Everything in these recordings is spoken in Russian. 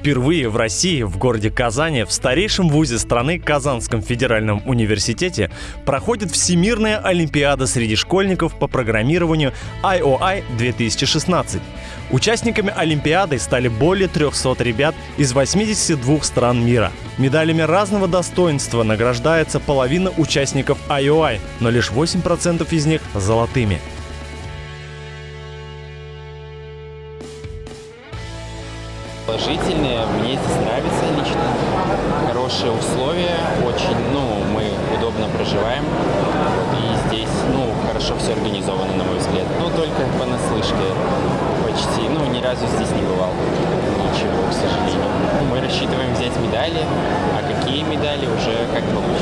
Впервые в России, в городе Казани, в старейшем вузе страны Казанском федеральном университете проходит Всемирная Олимпиада среди школьников по программированию IOI 2016. Участниками Олимпиады стали более 300 ребят из 82 стран мира. Медалями разного достоинства награждается половина участников IOI, но лишь 8% из них золотыми. Положительные, мне здесь нравится лично. Хорошие условия, очень, ну, мы удобно проживаем. И здесь, ну, хорошо все организовано, на мой взгляд. Ну, только понаслышке почти, ну, ни разу здесь не бывал. Ничего, к сожалению. Мы рассчитываем взять медали, а какие медали уже как получится.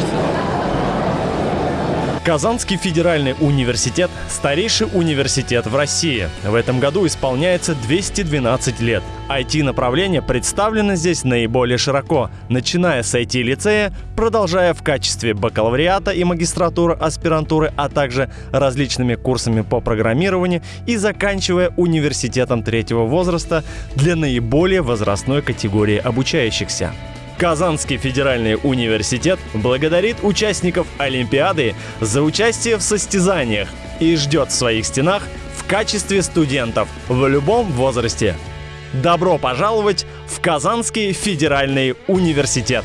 Казанский федеральный университет – старейший университет в России. В этом году исполняется 212 лет. IT-направление представлено здесь наиболее широко, начиная с IT-лицея, продолжая в качестве бакалавриата и магистратуры, аспирантуры, а также различными курсами по программированию и заканчивая университетом третьего возраста для наиболее возрастной категории обучающихся. Казанский федеральный университет благодарит участников Олимпиады за участие в состязаниях и ждет в своих стенах в качестве студентов в любом возрасте. Добро пожаловать в Казанский федеральный университет!